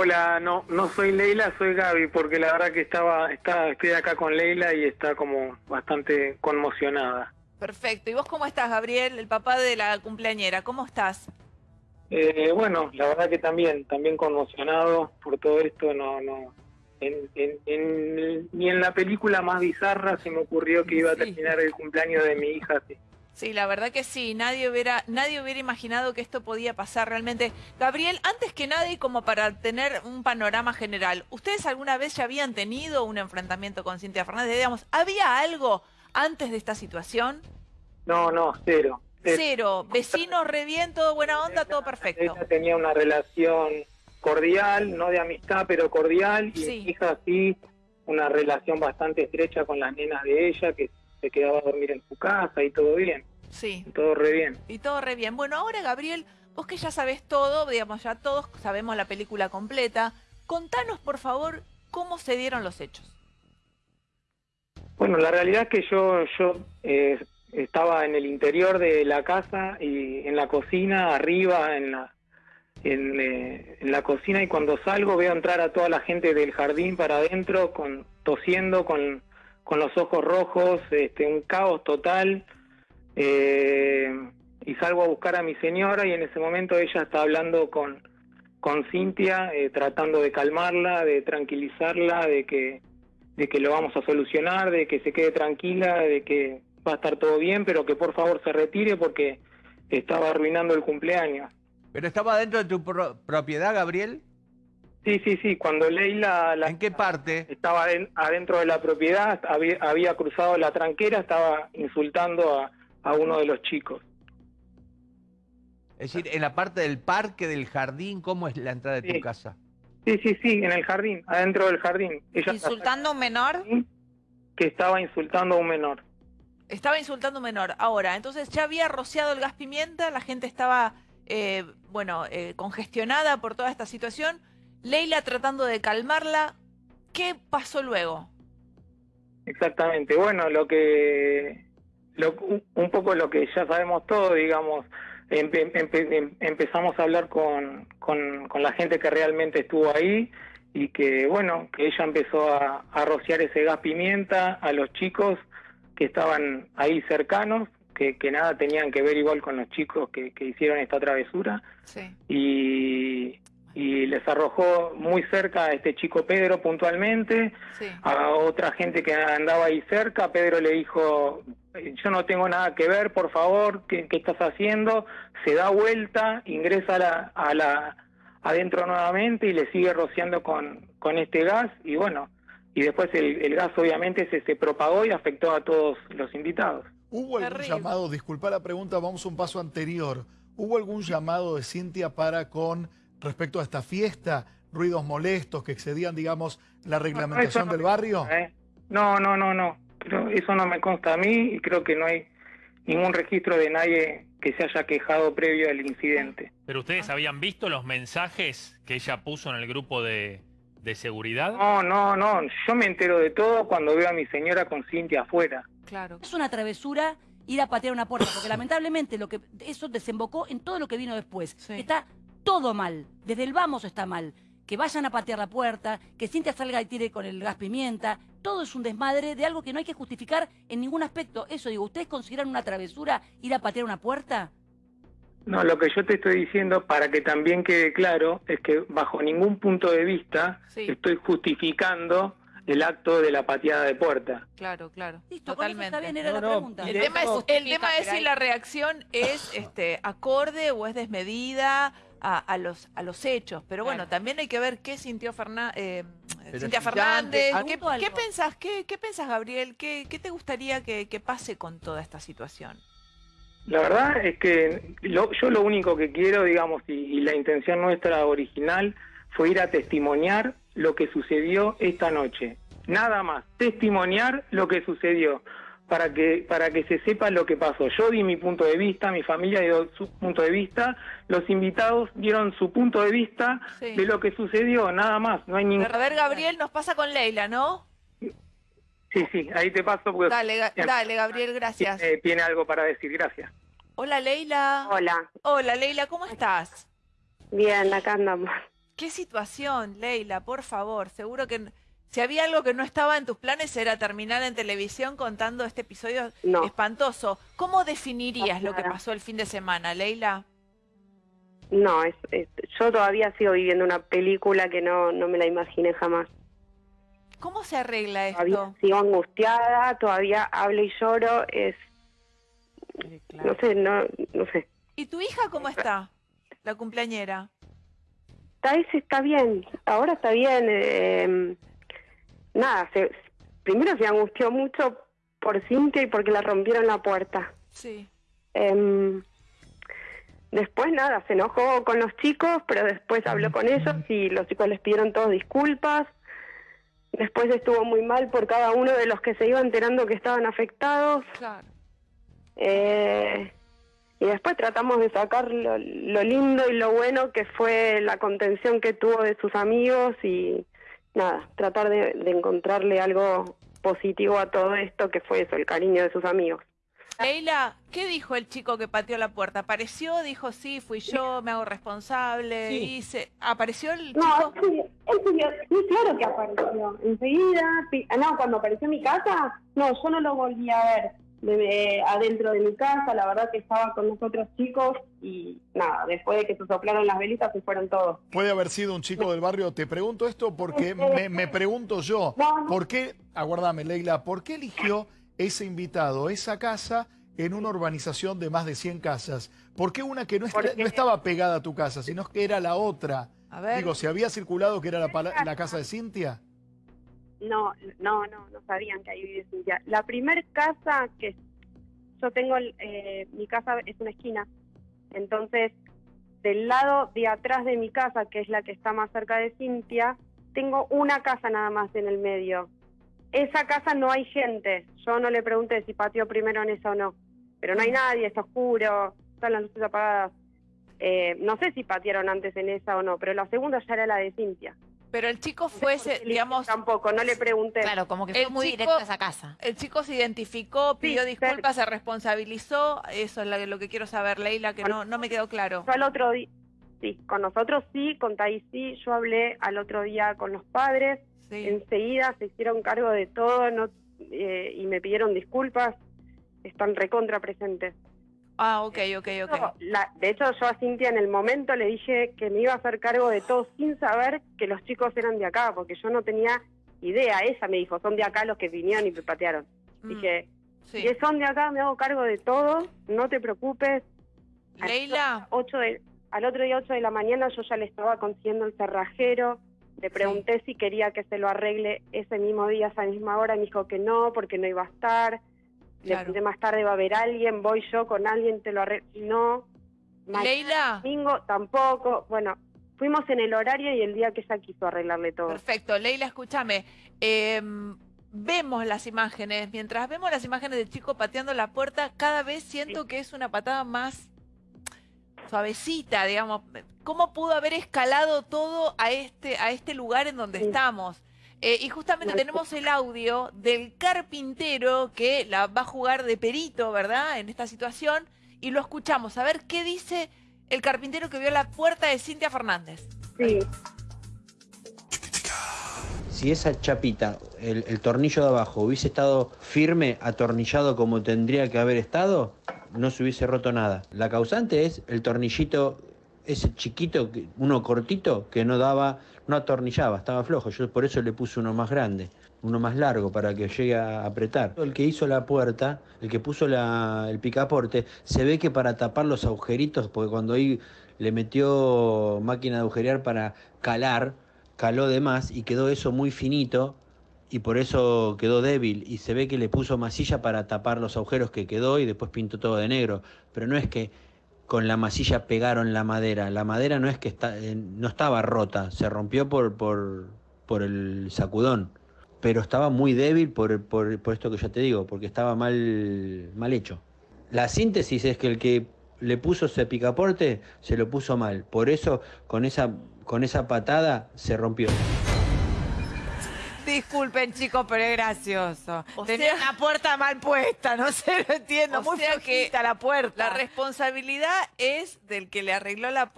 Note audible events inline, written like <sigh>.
Hola, no, no soy Leila, soy Gaby, porque la verdad que estaba, está, estoy acá con Leila y está como bastante conmocionada. Perfecto. ¿Y vos cómo estás, Gabriel, el papá de la cumpleañera? ¿Cómo estás? Eh, bueno, la verdad que también, también conmocionado por todo esto, no, no, en, en, en- ni en la película más bizarra se me ocurrió que iba a terminar el cumpleaños de mi hija así. Sí, la verdad que sí. Nadie hubiera, nadie hubiera imaginado que esto podía pasar realmente. Gabriel, antes que nada y como para tener un panorama general, ¿ustedes alguna vez ya habían tenido un enfrentamiento con Cintia Fernández? Digamos, ¿había algo antes de esta situación? No, no, cero. cero. Cero. Vecinos, re bien, todo buena onda, todo perfecto. Ella tenía una relación cordial, no de amistad, pero cordial, y Sí. mi hija sí, una relación bastante estrecha con las nenas de ella, que se quedaba a dormir en su casa y todo bien, Sí. todo re bien. Y todo re bien. Bueno, ahora Gabriel, vos que ya sabés todo, digamos, ya todos sabemos la película completa, contanos por favor cómo se dieron los hechos. Bueno, la realidad es que yo, yo eh, estaba en el interior de la casa y en la cocina, arriba, en la, en, eh, en la cocina, y cuando salgo veo entrar a toda la gente del jardín para adentro, con, tosiendo, con, con los ojos rojos, este, un caos total. eh, y salgo a buscar a mi señora y en ese momento ella está hablando con, con Cintia, eh, tratando de calmarla, de tranquilizarla, de que de que lo vamos a solucionar, de que se quede tranquila, de que va a estar todo bien, pero que por favor se retire porque estaba arruinando el cumpleaños. ¿Pero estaba dentro de tu pro- propiedad, Gabriel? Sí, sí, sí, cuando Leila la- ¿En qué parte? estaba aden- adentro de la propiedad, había, había cruzado la tranquera, estaba insultando a, a uno de los chicos. Es decir, en la parte del parque, del jardín, ¿cómo es la entrada de Sí. tu casa? Sí, sí, sí, en el jardín, adentro del jardín. Ella ¿Insultando a un menor? que estaba insultando a un menor. Estaba insultando a un menor. Ahora, entonces ya había rociado el gas pimienta, la gente estaba, eh, bueno, eh, congestionada por toda esta situación. Leila tratando de calmarla. ¿Qué pasó luego? Exactamente. Bueno, lo que lo, un- poco lo que ya sabemos todos, digamos, empe- empe- em- empezamos a hablar con, con, con la gente que realmente estuvo ahí y que, bueno, que ella empezó a, a rociar ese gas pimienta a los chicos que estaban ahí cercanos, que, que nada tenían que ver igual con los chicos que, que hicieron esta travesura Sí. y, y les arrojó muy cerca a este chico Pedro puntualmente Sí. a otra gente que andaba ahí cerca, Pedro le dijo, yo no tengo nada que ver, por favor, ¿qué, qué estás haciendo? Se da vuelta, ingresa a la, a la adentro nuevamente y le sigue rociando con, con este gas y bueno, y después el, el gas obviamente se, se propagó y afectó a todos los invitados. ¿Hubo algún Terrible. llamado, disculpa la pregunta, vamos un paso anterior, ¿hubo algún llamado de Cintia para con respecto a esta fiesta, ruidos molestos que excedían, digamos, la reglamentación no del barrio? consta, ¿eh? No, no, no, no, Creo- eso no me consta a mí y creo que no hay ningún registro de nadie que se haya quejado previo al incidente. ¿Pero ustedes habían visto los mensajes que ella puso en el grupo de, de seguridad? No, no, no. Yo me entero de todo cuando veo a mi señora con Cintia afuera. Claro. Es una travesura ir a patear una puerta, porque lamentablemente lo que eso desembocó en todo lo que vino después. Sí. Está todo mal, desde el vamos está mal. Que vayan a patear la puerta, que Cintia salga y tire con el gas pimienta, todo es un desmadre de algo que no hay que justificar en ningún aspecto. Eso digo, ¿ustedes consideran una travesura ir a patear una puerta? No, lo que yo te estoy diciendo, para que también quede claro, es que bajo ningún punto de vista Sí. estoy justificando el acto de la pateada de puerta. Claro, claro. Listo, Totalmente. está bien, era No, la no, pregunta. El tema, es, el tema es si la reacción es este acorde o es desmedida a, a los a los hechos. Pero bueno, Claro. también hay que ver qué sintió Ferna- eh, Cintia Fernández. antes- ¿Qué, qué pensás, qué, qué pensás, Gabriel? ¿Qué, qué te gustaría que, que pase con toda esta situación? La verdad es que lo- yo lo único que quiero, digamos, y, y la intención nuestra original fue ir a testimoniar lo que sucedió esta noche. Nada más, testimoniar lo que sucedió para que para que se sepa lo que pasó. Yo di mi punto de vista, mi familia dio su punto de vista, los invitados dieron su punto de vista Sí. de lo que sucedió, nada más, no hay ningún... A ver, Gabriel, nos pasa con Leila, ¿no? Sí, sí, ahí te paso porque Dale, Ga- dale, Gabriel, gracias. tiene, tiene algo para decir, gracias. Hola, Leila. Hola, Hola, Leila, ¿cómo estás? bien, acá andamos. Qué situación, Leila, por favor. Seguro que si había algo que no estaba en tus planes era terminar en televisión contando este episodio No. espantoso. ¿Cómo definirías No, lo que pasó el fin de semana, Leila? No, es, es- yo todavía sigo viviendo una película que no, no me la imaginé jamás. ¿Cómo se arregla Todavía esto? sigo angustiada, todavía hablo y lloro, es, no sé, no, no sé. ¿Y tu hija cómo está? La cumpleañera. Thais está bien, ahora está bien. eh, nada, se, primero se angustió mucho por Cintia y porque la rompieron la puerta. Sí. Em, después nada, se enojó con los chicos, pero después habló con ellos y los chicos les pidieron todos disculpas. Después estuvo muy mal por cada uno de los que se iba enterando que estaban afectados. Claro. Eh, y después tratamos de sacar lo, lo lindo y lo bueno que fue la contención que tuvo de sus amigos y nada, tratar de, de encontrarle algo positivo a todo esto que fue eso, el cariño de sus amigos. Leila, ¿qué dijo el chico que pateó la puerta? ¿Apareció? Dijo, sí, fui yo, me hago responsable. Sí. hice- ¿Apareció el No, chico? subió, sí, claro que apareció. Enseguida, ah, no, cuando apareció en mi casa, no, yo no lo volví a ver de- de- adentro de mi casa, la verdad que estaba con los otros chicos y nada, después de que se soplaron las velitas se fueron todos. Puede haber sido un chico del barrio. Te pregunto esto porque <laughs> me, me pregunto yo, No, no. ¿por qué, aguardame Leila, ¿por qué eligió ese invitado, esa casa, en una urbanización de más de 100 casas? ¿Por qué una que no, est- no estaba pegada a tu casa, sino que era la otra? A ver. Digo, ¿se había circulado que era la, la casa de Cintia? No, no, no, no sabían que ahí vive Cintia. La primer casa que yo tengo, eh, mi casa es una esquina, entonces del lado de atrás de mi casa, que es la que está más cerca de Cintia, tengo una casa nada más en el medio. Esa casa no hay gente. Yo no le pregunté si pateó primero en esa o no, pero no hay nadie, está oscuro, están las luces apagadas. Eh, no sé si patearon antes en esa o no, pero la segunda ya era la de Cintia. Pero el chico fue, ese, digamos, Tampoco, no le pregunté. Claro, como que El fue muy chico- directo a esa casa. el chico se identificó, pidió Sí, disculpas, se responsabilizó. Eso es lo que quiero saber, Leila, que no, no me quedó claro. Yo al otro día, sí, con nosotros sí, con Thais sí, yo hablé al otro día con los padres, Sí. enseguida se hicieron cargo de todo no, eh, y me pidieron disculpas, están recontra presentes. Ah, ok, ok, ok. La- de hecho, yo a Cintia en el momento le dije que me iba a hacer cargo de todo sin saber que los chicos eran de acá, porque yo no tenía idea. Ella me dijo, son de acá los que vinieron y me patearon. Mm, Dije, sí. si son de acá, me hago cargo de todo, no te preocupes. Leila, ocho de- al otro día 8 de la mañana yo ya le estaba consiguiendo el cerrajero, le pregunté si quería que se lo arregle ese mismo día, esa misma hora, me dijo que no, porque no iba a estar. Le Claro. pregunté más tarde, va a haber alguien, voy yo con alguien, te lo arreglo. No. Leila, domingo tampoco. Bueno, fuimos en el horario y el día que ella quiso arreglarle todo. perfecto. Leila, escúchame. em, vemos las imágenes. Mientras vemos las imágenes del chico pateando la puerta, cada vez siento que es una patada más suavecita, digamos. ¿Cómo pudo haber escalado todo a este, a este lugar en donde Sí. estamos? Eh, y justamente tenemos el audio del carpintero que la va a jugar de perito, ¿verdad? En esta situación. Y lo escuchamos. A ver qué dice el carpintero que vio la puerta de Cintia Fernández. Sí, Si esa chapita, el, el tornillo de abajo, hubiese estado firme, atornillado como tendría que haber estado, no se hubiese roto nada. La causante es el tornillito, ese chiquito, uno cortito, que no daba, no atornillaba, estaba flojo. Yo por eso le puse uno más grande, uno más largo, para que llegue a apretar. El que hizo la puerta, el que puso la- el picaporte, se ve que para tapar los agujeritos, porque cuando ahí le metió máquina de agujerear para calar, caló de más y quedó eso muy finito y por eso quedó débil y se ve que le puso masilla para tapar los agujeros que quedó y después pintó todo de negro, pero no es que con la masilla pegaron la madera, la madera no es que está, eh, no estaba rota, se rompió por, por, por el sacudón, pero estaba muy débil por, por, por esto que ya te digo, porque estaba mal, mal hecho. La síntesis es que el que le puso ese picaporte se lo puso mal, por eso con esa, con esa patada se rompió. Disculpen, chicos, pero es gracioso. O Tenía sea- la puerta mal puesta, no sé, lo entiendo. O muy sea que la puerta. La responsabilidad es del que le arregló la puerta.